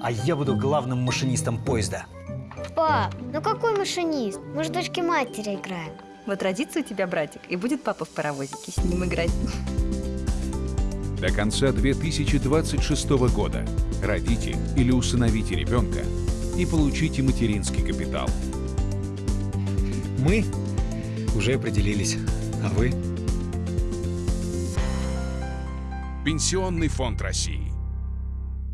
а я буду главным машинистом поезда. Пап, ну какой машинист? Мы же дочки матери играем. Вот родится у тебя братик, и будет папа в паровозике с ним играть. До конца 2026 года родите или усыновите ребенка и получите материнский капитал. Мы уже определились, а вы? Пенсионный фонд России.